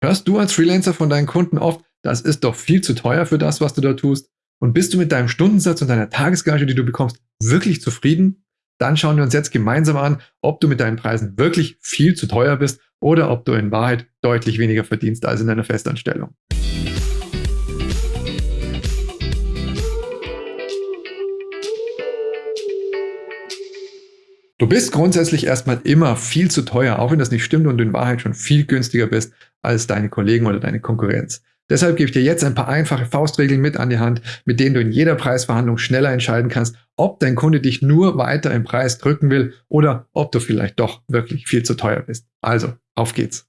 Hörst du als Freelancer von deinen Kunden oft, das ist doch viel zu teuer für das, was du da tust? Und bist du mit deinem Stundensatz und deiner Tagesgage, die du bekommst, wirklich zufrieden? Dann schauen wir uns jetzt gemeinsam an, ob du mit deinen Preisen wirklich viel zu teuer bist oder ob du in Wahrheit deutlich weniger verdienst als in deiner Festanstellung. Du bist grundsätzlich erstmal immer viel zu teuer, auch wenn das nicht stimmt und du in Wahrheit schon viel günstiger bist als deine Kollegen oder deine Konkurrenz. Deshalb gebe ich dir jetzt ein paar einfache Faustregeln mit an die Hand, mit denen du in jeder Preisverhandlung schneller entscheiden kannst, ob dein Kunde dich nur weiter im Preis drücken will oder ob du vielleicht doch wirklich viel zu teuer bist. Also, auf geht's.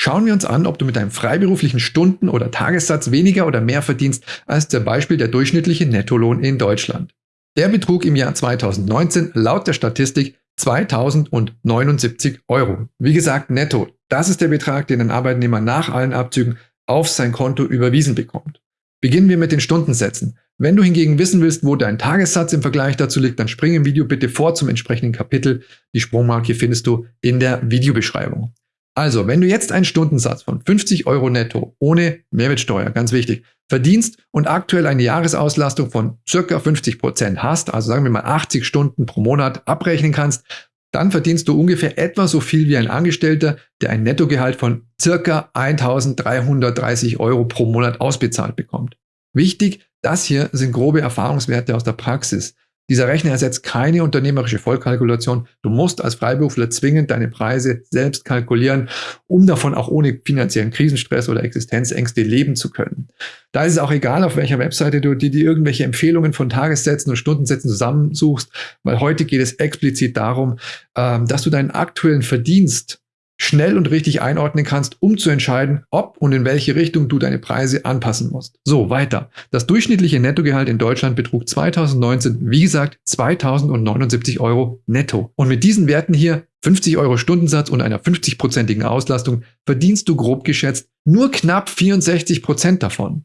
Schauen wir uns an, ob du mit deinem freiberuflichen Stunden- oder Tagessatz weniger oder mehr verdienst als zum Beispiel der durchschnittliche Nettolohn in Deutschland. Der betrug im Jahr 2019 laut der Statistik 2079 Euro. Wie gesagt, netto. Das ist der Betrag, den ein Arbeitnehmer nach allen Abzügen auf sein Konto überwiesen bekommt. Beginnen wir mit den Stundensätzen. Wenn du hingegen wissen willst, wo dein Tagessatz im Vergleich dazu liegt, dann spring im Video bitte vor zum entsprechenden Kapitel. Die Sprungmarke findest du in der Videobeschreibung. Also, wenn du jetzt einen Stundensatz von 50 Euro netto ohne Mehrwertsteuer, ganz wichtig, verdienst und aktuell eine Jahresauslastung von circa 50 Prozent hast, also sagen wir mal 80 Stunden pro Monat abrechnen kannst, dann verdienst du ungefähr etwa so viel wie ein Angestellter, der ein Nettogehalt von circa 1330 Euro pro Monat ausbezahlt bekommt. Wichtig, das hier sind grobe Erfahrungswerte aus der Praxis. Dieser Rechner ersetzt keine unternehmerische Vollkalkulation. Du musst als Freiberufler zwingend deine Preise selbst kalkulieren, um davon auch ohne finanziellen Krisenstress oder Existenzängste leben zu können. Da ist es auch egal, auf welcher Webseite du dir irgendwelche Empfehlungen von Tagessätzen und Stundensätzen zusammensuchst, weil heute geht es explizit darum, ähm, dass du deinen aktuellen Verdienst schnell und richtig einordnen kannst, um zu entscheiden, ob und in welche Richtung du deine Preise anpassen musst. So, weiter. Das durchschnittliche Nettogehalt in Deutschland betrug 2019, wie gesagt, 2079 Euro netto. Und mit diesen Werten hier, 50 Euro Stundensatz und einer 50-prozentigen Auslastung, verdienst du grob geschätzt nur knapp 64 Prozent davon.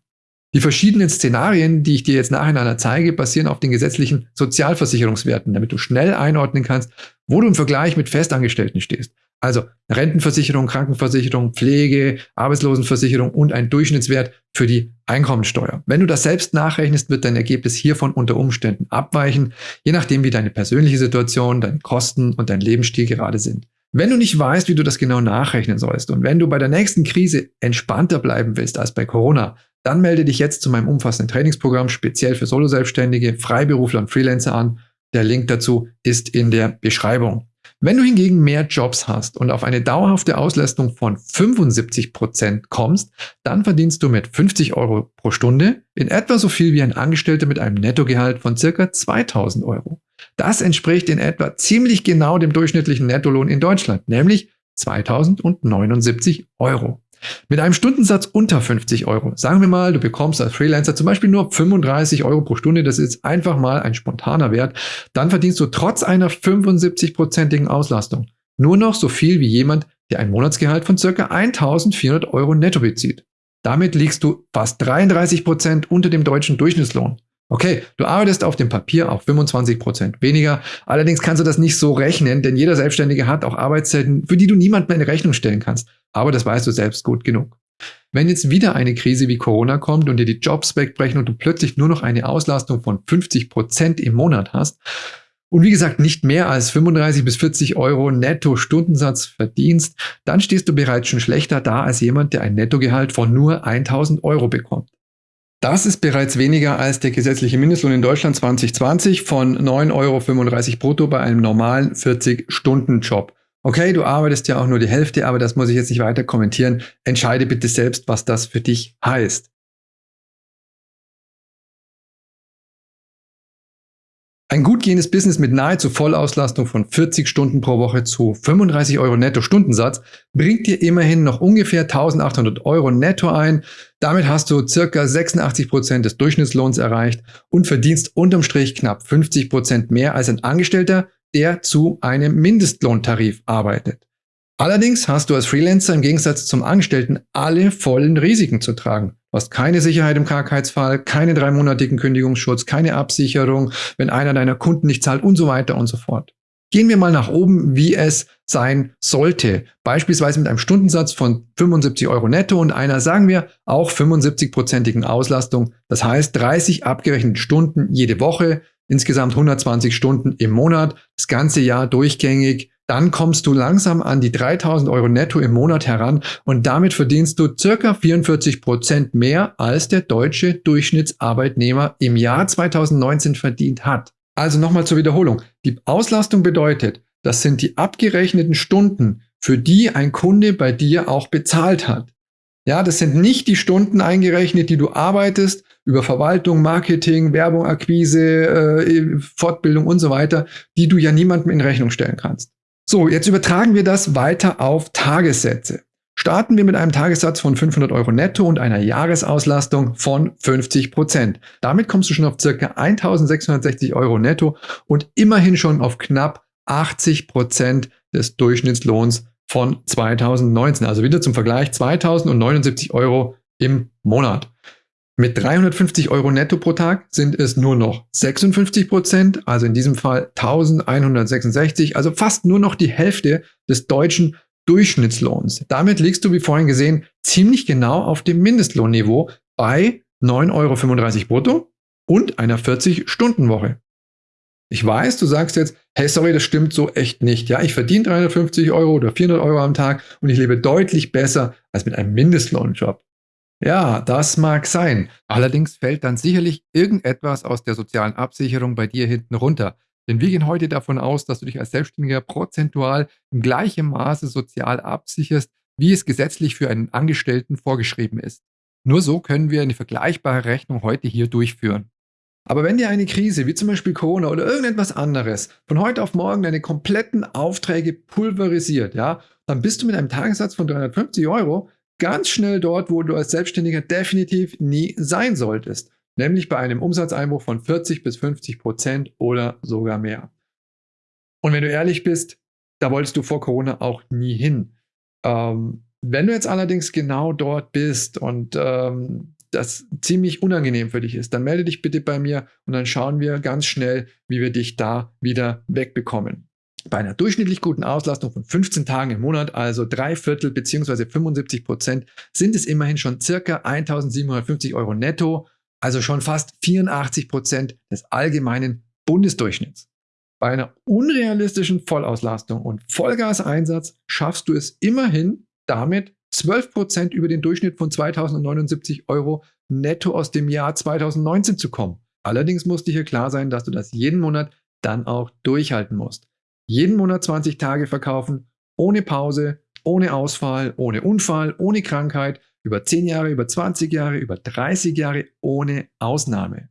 Die verschiedenen Szenarien, die ich dir jetzt nacheinander zeige, basieren auf den gesetzlichen Sozialversicherungswerten, damit du schnell einordnen kannst, wo du im Vergleich mit Festangestellten stehst. Also Rentenversicherung, Krankenversicherung, Pflege, Arbeitslosenversicherung und ein Durchschnittswert für die Einkommensteuer. Wenn du das selbst nachrechnest, wird dein Ergebnis hiervon unter Umständen abweichen, je nachdem wie deine persönliche Situation, deine Kosten und dein Lebensstil gerade sind. Wenn du nicht weißt, wie du das genau nachrechnen sollst und wenn du bei der nächsten Krise entspannter bleiben willst als bei Corona, dann melde dich jetzt zu meinem umfassenden Trainingsprogramm speziell für Soloselbstständige, Freiberufler und Freelancer an. Der Link dazu ist in der Beschreibung. Wenn du hingegen mehr Jobs hast und auf eine dauerhafte Auslastung von 75 Prozent kommst, dann verdienst du mit 50 Euro pro Stunde in etwa so viel wie ein Angestellter mit einem Nettogehalt von circa 2000 Euro. Das entspricht in etwa ziemlich genau dem durchschnittlichen Nettolohn in Deutschland, nämlich 2079 Euro. Mit einem Stundensatz unter 50 Euro, sagen wir mal, du bekommst als Freelancer zum Beispiel nur 35 Euro pro Stunde, das ist einfach mal ein spontaner Wert, dann verdienst du trotz einer 75-prozentigen Auslastung nur noch so viel wie jemand, der ein Monatsgehalt von ca. 1400 Euro netto bezieht. Damit liegst du fast 33 Prozent unter dem deutschen Durchschnittslohn. Okay, du arbeitest auf dem Papier auch 25 Prozent weniger. Allerdings kannst du das nicht so rechnen, denn jeder Selbstständige hat auch Arbeitszeiten, für die du niemandem eine Rechnung stellen kannst. Aber das weißt du selbst gut genug. Wenn jetzt wieder eine Krise wie Corona kommt und dir die Jobs wegbrechen und du plötzlich nur noch eine Auslastung von 50 Prozent im Monat hast und wie gesagt nicht mehr als 35 bis 40 Euro netto Stundensatz verdienst, dann stehst du bereits schon schlechter da als jemand, der ein Nettogehalt von nur 1000 Euro bekommt. Das ist bereits weniger als der gesetzliche Mindestlohn in Deutschland 2020 von 9,35 Euro brutto bei einem normalen 40-Stunden-Job. Okay, du arbeitest ja auch nur die Hälfte, aber das muss ich jetzt nicht weiter kommentieren. Entscheide bitte selbst, was das für dich heißt. Ein gut gehendes Business mit nahezu Vollauslastung von 40 Stunden pro Woche zu 35 Euro netto Stundensatz bringt dir immerhin noch ungefähr 1800 Euro netto ein. Damit hast du circa 86 Prozent des Durchschnittslohns erreicht und verdienst unterm Strich knapp 50 Prozent mehr als ein Angestellter, der zu einem Mindestlohntarif arbeitet. Allerdings hast du als Freelancer im Gegensatz zum Angestellten alle vollen Risiken zu tragen. Du hast keine Sicherheit im Krankheitsfall, keine dreimonatigen Kündigungsschutz, keine Absicherung, wenn einer deiner Kunden nicht zahlt und so weiter und so fort. Gehen wir mal nach oben, wie es sein sollte. Beispielsweise mit einem Stundensatz von 75 Euro netto und einer, sagen wir, auch 75-prozentigen Auslastung. Das heißt 30 abgerechnete Stunden jede Woche, insgesamt 120 Stunden im Monat, das ganze Jahr durchgängig. Dann kommst du langsam an die 3000 Euro netto im Monat heran und damit verdienst du circa 44 Prozent mehr, als der deutsche Durchschnittsarbeitnehmer im Jahr 2019 verdient hat. Also nochmal zur Wiederholung. Die Auslastung bedeutet, das sind die abgerechneten Stunden, für die ein Kunde bei dir auch bezahlt hat. Ja, das sind nicht die Stunden eingerechnet, die du arbeitest über Verwaltung, Marketing, Werbung, Akquise, äh, Fortbildung und so weiter, die du ja niemandem in Rechnung stellen kannst. So, jetzt übertragen wir das weiter auf Tagessätze. Starten wir mit einem Tagessatz von 500 Euro netto und einer Jahresauslastung von 50 Prozent. Damit kommst du schon auf circa 1660 Euro netto und immerhin schon auf knapp 80 Prozent des Durchschnittslohns von 2019. Also wieder zum Vergleich 2079 Euro im Monat. Mit 350 Euro netto pro Tag sind es nur noch 56 Prozent, also in diesem Fall 1166, also fast nur noch die Hälfte des deutschen Durchschnittslohns. Damit liegst du, wie vorhin gesehen, ziemlich genau auf dem Mindestlohnniveau bei 9,35 Euro brutto und einer 40-Stunden-Woche. Ich weiß, du sagst jetzt, hey, sorry, das stimmt so echt nicht. Ja, ich verdiene 350 Euro oder 400 Euro am Tag und ich lebe deutlich besser als mit einem Mindestlohnjob. Ja, das mag sein. Allerdings fällt dann sicherlich irgendetwas aus der sozialen Absicherung bei dir hinten runter. Denn wir gehen heute davon aus, dass du dich als Selbstständiger prozentual im gleichen Maße sozial absicherst, wie es gesetzlich für einen Angestellten vorgeschrieben ist. Nur so können wir eine vergleichbare Rechnung heute hier durchführen. Aber wenn dir eine Krise, wie zum Beispiel Corona oder irgendetwas anderes, von heute auf morgen deine kompletten Aufträge pulverisiert, ja, dann bist du mit einem Tagessatz von 350 Euro ganz schnell dort, wo du als Selbstständiger definitiv nie sein solltest, nämlich bei einem Umsatzeinbruch von 40 bis 50 Prozent oder sogar mehr. Und wenn du ehrlich bist, da wolltest du vor Corona auch nie hin. Ähm, wenn du jetzt allerdings genau dort bist und ähm, das ziemlich unangenehm für dich ist, dann melde dich bitte bei mir und dann schauen wir ganz schnell, wie wir dich da wieder wegbekommen. Bei einer durchschnittlich guten Auslastung von 15 Tagen im Monat, also drei Viertel bzw. 75 Prozent, sind es immerhin schon circa 1750 Euro netto, also schon fast 84 Prozent des allgemeinen Bundesdurchschnitts. Bei einer unrealistischen Vollauslastung und Vollgaseinsatz schaffst du es immerhin damit 12 Prozent über den Durchschnitt von 2079 Euro netto aus dem Jahr 2019 zu kommen. Allerdings muss dir hier klar sein, dass du das jeden Monat dann auch durchhalten musst jeden Monat 20 Tage verkaufen, ohne Pause, ohne Ausfall, ohne Unfall, ohne Krankheit, über 10 Jahre, über 20 Jahre, über 30 Jahre, ohne Ausnahme.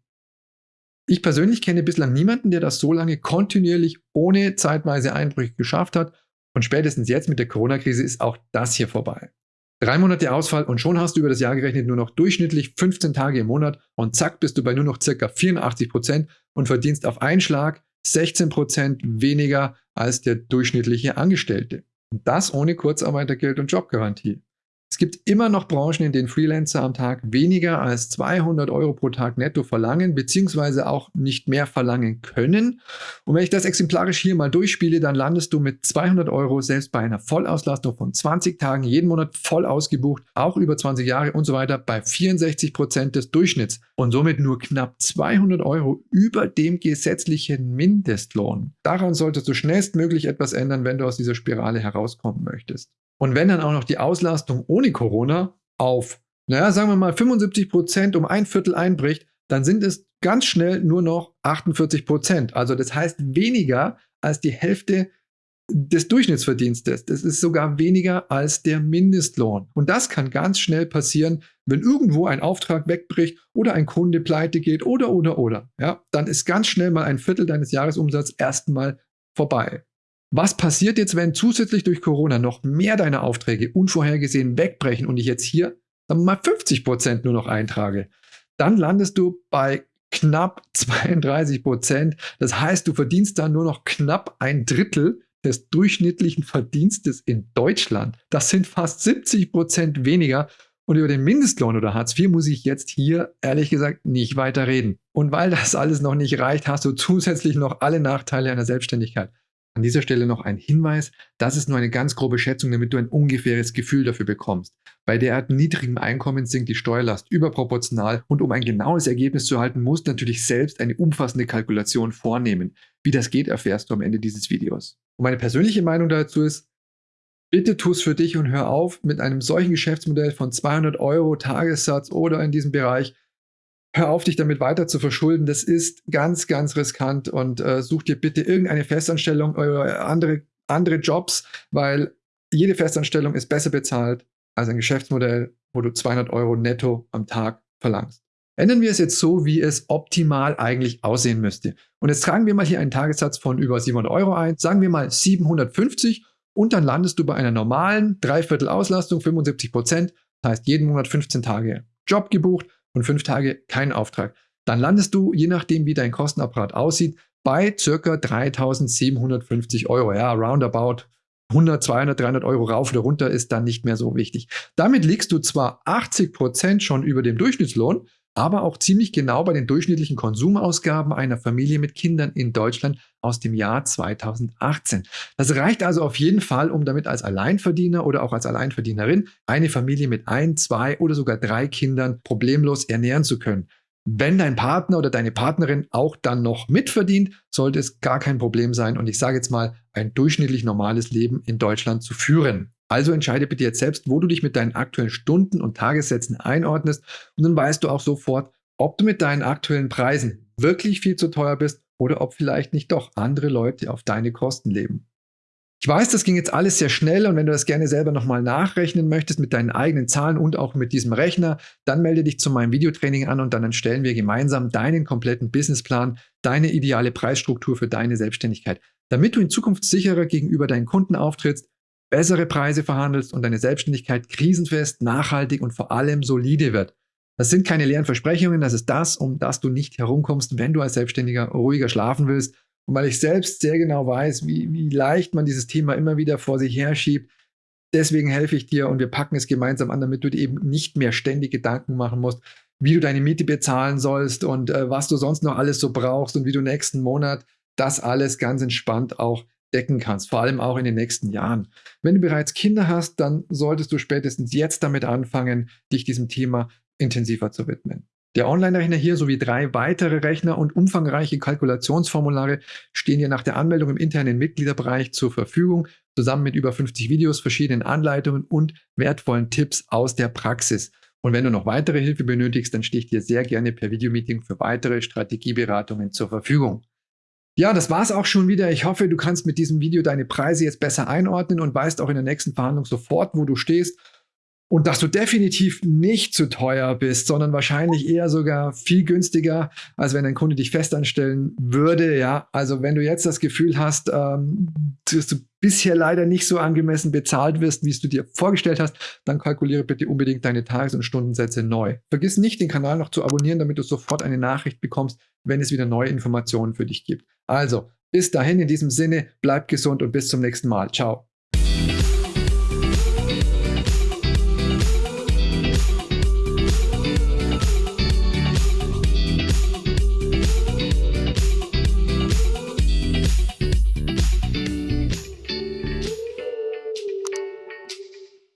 Ich persönlich kenne bislang niemanden, der das so lange kontinuierlich ohne zeitweise Einbrüche geschafft hat und spätestens jetzt mit der Corona-Krise ist auch das hier vorbei. Drei Monate Ausfall und schon hast du über das Jahr gerechnet nur noch durchschnittlich 15 Tage im Monat und zack bist du bei nur noch ca. 84 Prozent und verdienst auf einen Schlag 16% weniger als der durchschnittliche Angestellte. Und das ohne Kurzarbeitergeld und Jobgarantie. Es gibt immer noch Branchen, in denen Freelancer am Tag weniger als 200 Euro pro Tag netto verlangen, beziehungsweise auch nicht mehr verlangen können. Und wenn ich das exemplarisch hier mal durchspiele, dann landest du mit 200 Euro selbst bei einer Vollauslastung von 20 Tagen, jeden Monat voll ausgebucht, auch über 20 Jahre und so weiter, bei 64 Prozent des Durchschnitts und somit nur knapp 200 Euro über dem gesetzlichen Mindestlohn. Daran solltest du schnellstmöglich etwas ändern, wenn du aus dieser Spirale herauskommen möchtest. Und wenn dann auch noch die Auslastung ohne Corona auf, naja, sagen wir mal 75 Prozent um ein Viertel einbricht, dann sind es ganz schnell nur noch 48 Prozent. Also das heißt weniger als die Hälfte des Durchschnittsverdienstes. Das ist sogar weniger als der Mindestlohn. Und das kann ganz schnell passieren, wenn irgendwo ein Auftrag wegbricht oder ein Kunde pleite geht oder, oder, oder. Ja, dann ist ganz schnell mal ein Viertel deines Jahresumsatzes erstmal vorbei. Was passiert jetzt, wenn zusätzlich durch Corona noch mehr deiner Aufträge unvorhergesehen wegbrechen und ich jetzt hier wir mal 50 Prozent nur noch eintrage? Dann landest du bei knapp 32 Prozent. Das heißt, du verdienst dann nur noch knapp ein Drittel des durchschnittlichen Verdienstes in Deutschland. Das sind fast 70 Prozent weniger. Und über den Mindestlohn oder Hartz IV muss ich jetzt hier ehrlich gesagt nicht weiter reden. Und weil das alles noch nicht reicht, hast du zusätzlich noch alle Nachteile einer Selbstständigkeit. An dieser Stelle noch ein Hinweis, das ist nur eine ganz grobe Schätzung, damit du ein ungefähres Gefühl dafür bekommst. Bei derart niedrigem Einkommen sinkt die Steuerlast überproportional und um ein genaues Ergebnis zu erhalten, musst du natürlich selbst eine umfassende Kalkulation vornehmen. Wie das geht, erfährst du am Ende dieses Videos. Und meine persönliche Meinung dazu ist, bitte tu es für dich und hör auf mit einem solchen Geschäftsmodell von 200 Euro Tagessatz oder in diesem Bereich hör auf, dich damit weiter zu verschulden. Das ist ganz, ganz riskant und äh, such dir bitte irgendeine Festanstellung oder andere, andere Jobs, weil jede Festanstellung ist besser bezahlt als ein Geschäftsmodell, wo du 200 Euro netto am Tag verlangst. Ändern wir es jetzt so, wie es optimal eigentlich aussehen müsste. Und jetzt tragen wir mal hier einen Tagessatz von über 700 Euro ein, sagen wir mal 750 und dann landest du bei einer normalen Dreiviertel Auslastung, 75 Prozent, das heißt jeden Monat 15 Tage Job gebucht und fünf Tage kein Auftrag. Dann landest du, je nachdem wie dein Kostenapparat aussieht, bei circa 3750 Euro. Ja, roundabout 100, 200, 300 Euro rauf oder runter ist dann nicht mehr so wichtig. Damit liegst du zwar 80 Prozent schon über dem Durchschnittslohn, aber auch ziemlich genau bei den durchschnittlichen Konsumausgaben einer Familie mit Kindern in Deutschland aus dem Jahr 2018. Das reicht also auf jeden Fall, um damit als Alleinverdiener oder auch als Alleinverdienerin eine Familie mit ein, zwei oder sogar drei Kindern problemlos ernähren zu können. Wenn dein Partner oder deine Partnerin auch dann noch mitverdient, sollte es gar kein Problem sein und ich sage jetzt mal, ein durchschnittlich normales Leben in Deutschland zu führen. Also entscheide bitte jetzt selbst, wo du dich mit deinen aktuellen Stunden und Tagessätzen einordnest und dann weißt du auch sofort, ob du mit deinen aktuellen Preisen wirklich viel zu teuer bist oder ob vielleicht nicht doch andere Leute auf deine Kosten leben. Ich weiß, das ging jetzt alles sehr schnell und wenn du das gerne selber nochmal nachrechnen möchtest mit deinen eigenen Zahlen und auch mit diesem Rechner, dann melde dich zu meinem Videotraining an und dann erstellen wir gemeinsam deinen kompletten Businessplan, deine ideale Preisstruktur für deine Selbstständigkeit, damit du in Zukunft sicherer gegenüber deinen Kunden auftrittst bessere Preise verhandelst und deine Selbstständigkeit krisenfest, nachhaltig und vor allem solide wird. Das sind keine leeren Versprechungen, das ist das, um das du nicht herumkommst, wenn du als Selbstständiger ruhiger schlafen willst. Und weil ich selbst sehr genau weiß, wie, wie leicht man dieses Thema immer wieder vor sich herschiebt, deswegen helfe ich dir und wir packen es gemeinsam an, damit du dir eben nicht mehr ständig Gedanken machen musst, wie du deine Miete bezahlen sollst und äh, was du sonst noch alles so brauchst und wie du nächsten Monat das alles ganz entspannt auch decken kannst, vor allem auch in den nächsten Jahren. Wenn du bereits Kinder hast, dann solltest du spätestens jetzt damit anfangen, dich diesem Thema intensiver zu widmen. Der Online-Rechner hier sowie drei weitere Rechner und umfangreiche Kalkulationsformulare stehen dir nach der Anmeldung im internen Mitgliederbereich zur Verfügung, zusammen mit über 50 Videos, verschiedenen Anleitungen und wertvollen Tipps aus der Praxis. Und wenn du noch weitere Hilfe benötigst, dann stehe ich dir sehr gerne per Videomeeting für weitere Strategieberatungen zur Verfügung. Ja, das war's auch schon wieder. Ich hoffe, du kannst mit diesem Video deine Preise jetzt besser einordnen und weißt auch in der nächsten Verhandlung sofort, wo du stehst und dass du definitiv nicht zu teuer bist, sondern wahrscheinlich eher sogar viel günstiger, als wenn ein Kunde dich festanstellen würde. Ja, also wenn du jetzt das Gefühl hast, ähm, dass du bisher leider nicht so angemessen bezahlt wirst, wie es du dir vorgestellt hast, dann kalkuliere bitte unbedingt deine Tages- und Stundensätze neu. Vergiss nicht, den Kanal noch zu abonnieren, damit du sofort eine Nachricht bekommst, wenn es wieder neue Informationen für dich gibt. Also, bis dahin in diesem Sinne, bleib gesund und bis zum nächsten Mal. Ciao.